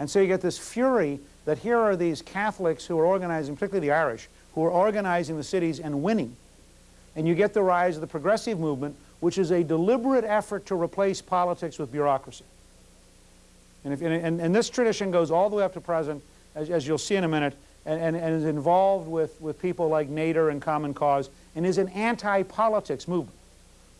And so you get this fury that here are these Catholics who are organizing, particularly the Irish, who are organizing the cities and winning. And you get the rise of the progressive movement, which is a deliberate effort to replace politics with bureaucracy. And, if, and, and, this tradition goes all the way up to present, as, as you'll see in a minute, and, and, and, is involved with, with people like Nader and Common Cause, and is an anti-politics movement.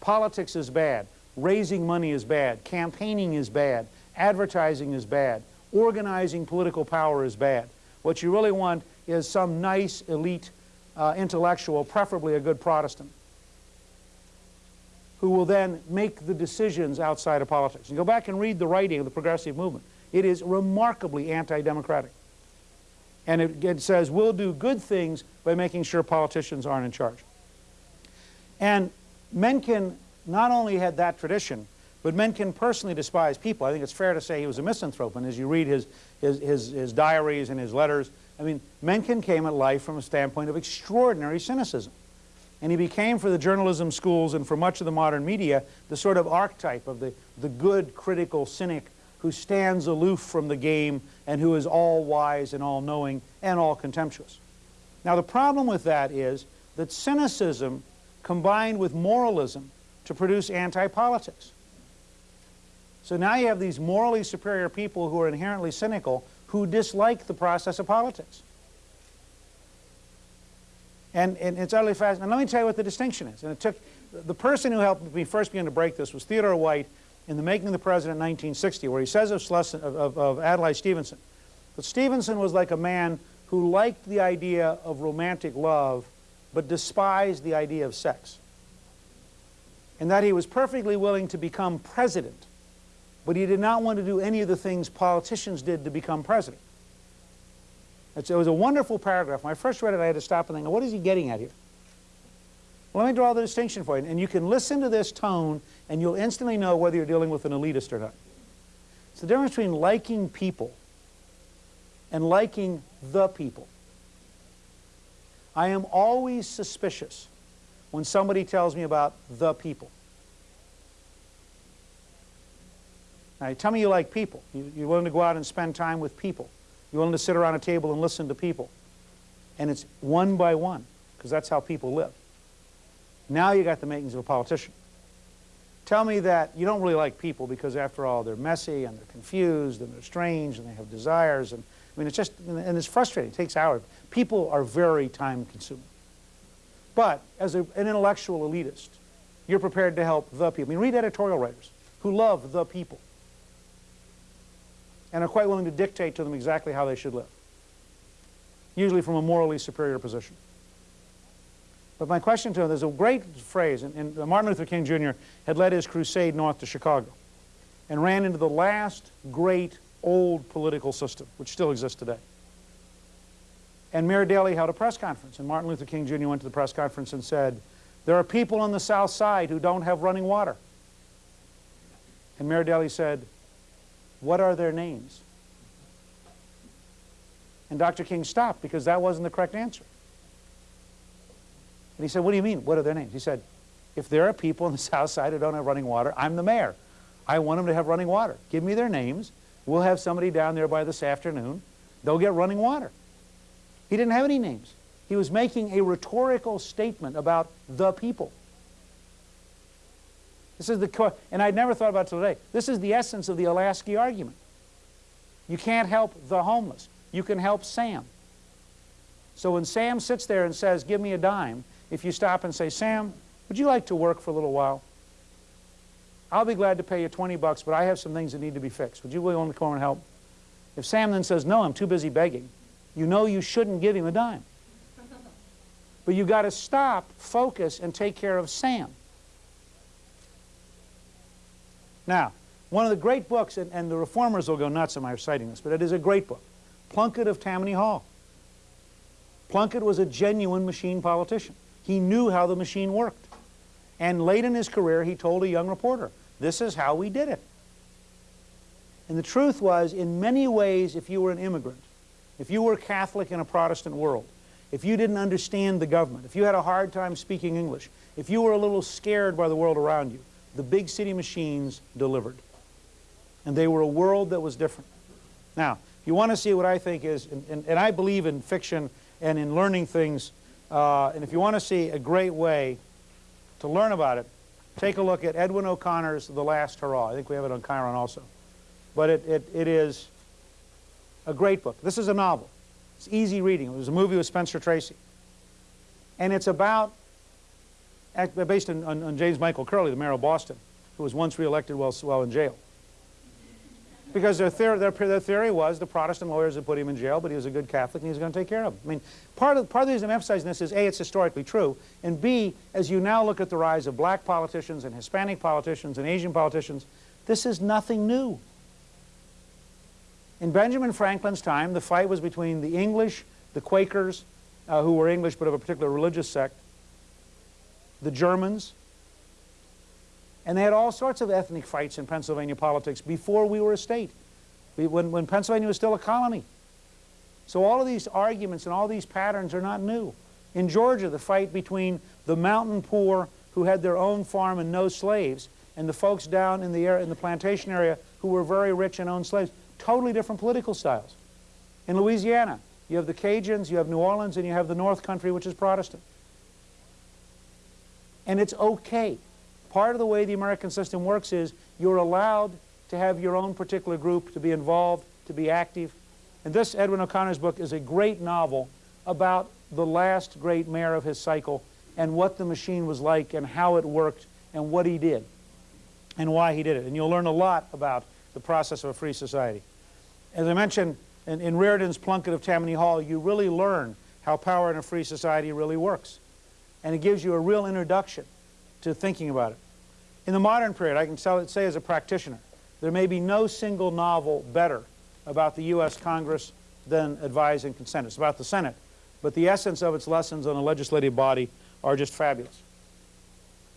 Politics is bad. Raising money is bad. Campaigning is bad. Advertising is bad. Organizing political power is bad. What you really want is some nice elite uh, intellectual, preferably a good Protestant, who will then make the decisions outside of politics. And go back and read the writing of the progressive movement. It is remarkably anti-democratic. And it, it, says we'll do good things by making sure politicians aren't in charge. And Mencken not only had that tradition, but Mencken personally despised people. I think it's fair to say he was a misanthrope. And as you read his, his, his, his diaries and his letters, I mean, Mencken came at life from a standpoint of extraordinary cynicism. And he became, for the journalism schools and for much of the modern media, the sort of archetype of the, the good critical cynic who stands aloof from the game and who is all wise and all knowing and all contemptuous. Now the problem with that is that cynicism combined with moralism to produce anti-politics. So now you have these morally superior people who are inherently cynical who dislike the process of politics. And, and it's utterly fascinating. And let me tell you what the distinction is. And it took, the person who helped me first begin to break this was Theodore White in The Making of the President in 1960, where he says of, of, of Adlai Stevenson that Stevenson was like a man who liked the idea of romantic love but despised the idea of sex. And that he was perfectly willing to become president, but he did not want to do any of the things politicians did to become president. It's, it was a wonderful paragraph. When I first read it, I had to stop and think, what is he getting at here? Well, let me draw the distinction for you. And you can listen to this tone, and you'll instantly know whether you're dealing with an elitist or not. It's the difference between liking people and liking the people. I am always suspicious when somebody tells me about the people. Now, tell me you like people. You, you're willing to go out and spend time with people. You're willing to sit around a table and listen to people. And it's one by one, because that's how people live. Now you got the makings of a politician. Tell me that you don't really like people because, after all, they're messy and they're confused and they're strange and they have desires. And I mean, it's just, and it's frustrating. It takes hours. People are very time consuming. But as a, an intellectual elitist, you're prepared to help the people. I mean, read editorial writers who love the people and are quite willing to dictate to them exactly how they should live, usually from a morally superior position. But my question to them, there's a great phrase, and, and Martin Luther King Jr. had led his crusade north to Chicago and ran into the last great old political system, which still exists today. And Mayor Daley held a press conference, and Martin Luther King Jr. went to the press conference and said, there are people on the south side who don't have running water. And Mayor Daley said, what are their names? And Dr. King stopped because that wasn't the correct answer. And he said, what do you mean, what are their names? He said, if there are people on the south side who don't have running water, I'm the mayor. I want them to have running water. Give me their names. We'll have somebody down there by this afternoon. They'll get running water. He didn't have any names. He was making a rhetorical statement about the people. This is the, and I'd never thought about it today. This is the essence of the Olasky argument. You can't help the homeless. You can help Sam. So when Sam sits there and says, give me a dime, if you stop and say, Sam, would you like to work for a little while? I'll be glad to pay you 20 bucks, but I have some things that need to be fixed. Would you willing to come over and help? If Sam then says, no, I'm too busy begging, you know you shouldn't give him a dime. But you've got to stop, focus, and take care of Sam. Now, one of the great books, and, and the reformers will go nuts at my citing this, but it is a great book, Plunkitt of Tammany Hall. Plunkitt was a genuine machine politician. He knew how the machine worked. And late in his career, he told a young reporter, this is how we did it. And the truth was, in many ways, if you were an immigrant, if you were Catholic in a Protestant world, if you didn't understand the government, if you had a hard time speaking English, if you were a little scared by the world around you, the big city machines delivered. And they were a world that was different. Now, if you want to see what I think is, and, and, and I believe in fiction and in learning things, uh, and if you want to see a great way to learn about it, take a look at Edwin O'Connor's The Last Hurrah. I think we have it on Chiron also. But it, it, it is a great book. This is a novel. It's easy reading. It was a movie with Spencer Tracy. And it's about, based on, on, on James Michael Curley, the mayor of Boston, who was once reelected while, while in jail. Because their theory, their, their theory was the Protestant lawyers had put him in jail, but he was a good Catholic and he was going to take care of him. I mean, part of, part of the reason I'm emphasizing this is A, it's historically true, and B, as you now look at the rise of black politicians and Hispanic politicians and Asian politicians, this is nothing new. In Benjamin Franklin's time, the fight was between the English, the Quakers, uh, who were English but of a particular religious sect, the Germans, and they had all sorts of ethnic fights in Pennsylvania politics before we were a state, when, when Pennsylvania was still a colony. So all of these arguments and all these patterns are not new. In Georgia, the fight between the mountain poor who had their own farm and no slaves and the folks down in the, in the plantation area who were very rich and owned slaves, totally different political styles. In Louisiana, you have the Cajuns, you have New Orleans, and you have the North Country, which is Protestant. And it's okay Part of the way the American system works is you're allowed to have your own particular group, to be involved, to be active. And this, Edwin O'Connor's book, is a great novel about the last great mayor of his cycle and what the machine was like and how it worked and what he did and why he did it. And you'll learn a lot about the process of a free society. As I mentioned, in, in Riordon's Plunkitt of Tammany Hall, you really learn how power in a free society really works. And it gives you a real introduction to thinking about it. In the modern period, I can say as a practitioner, there may be no single novel better about the U.S. Congress than Advise and Consent. It's about the Senate, but the essence of its lessons on a legislative body are just fabulous.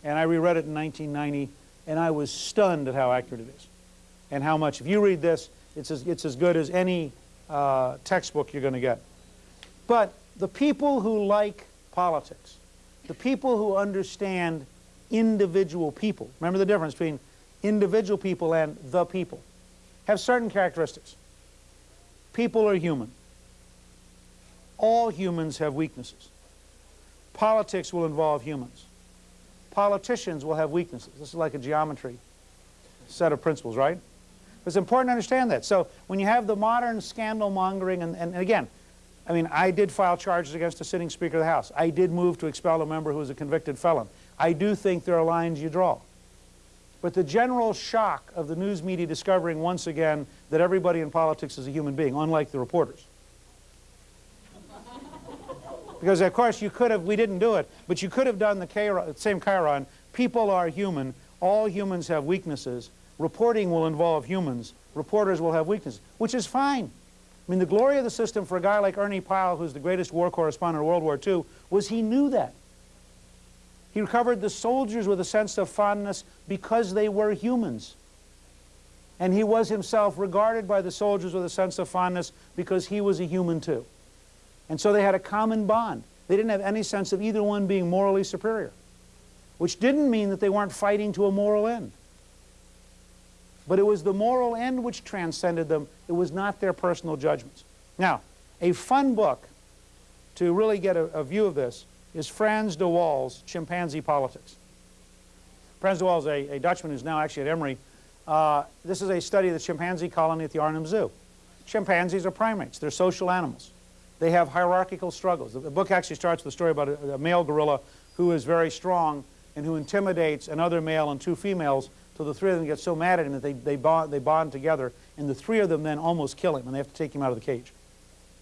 And I reread it in 1990, and I was stunned at how accurate it is and how much. If you read this, it's as, it's as good as any uh, textbook you're going to get. But the people who like politics, the people who understand individual people. Remember the difference between individual people and the people. Have certain characteristics. People are human. All humans have weaknesses. Politics will involve humans. Politicians will have weaknesses. This is like a geometry set of principles, right? It's important to understand that. So when you have the modern scandal mongering, and, and, again, I mean, I did file charges against a sitting Speaker of the House. I did move to expel a member who was a convicted felon. I do think there are lines you draw. But the general shock of the news media discovering once again that everybody in politics is a human being, unlike the reporters. because of course you could have, we didn't do it, but you could have done the Chiron, same Chiron, people are human, all humans have weaknesses, reporting will involve humans, reporters will have weaknesses, which is fine. I mean, the glory of the system for a guy like Ernie Pyle, who's the greatest war correspondent of World War II, was he knew that. He recovered the soldiers with a sense of fondness because they were humans. And he was himself regarded by the soldiers with a sense of fondness because he was a human too. And so they had a common bond. They didn't have any sense of either one being morally superior, which didn't mean that they weren't fighting to a moral end. But it was the moral end which transcended them. It was not their personal judgments. Now, a fun book to really get a, a view of this is Frans de Waal's Chimpanzee Politics. Frans de Waal is a, a Dutchman who's now actually at Emory. Uh, this is a study of the chimpanzee colony at the Arnhem Zoo. Chimpanzees are primates. They're social animals. They have hierarchical struggles. The, the book actually starts with a story about a, a male gorilla who is very strong and who intimidates another male and two females till the three of them get so mad at him that they, they, bond, they bond together and the three of them then almost kill him and they have to take him out of the cage.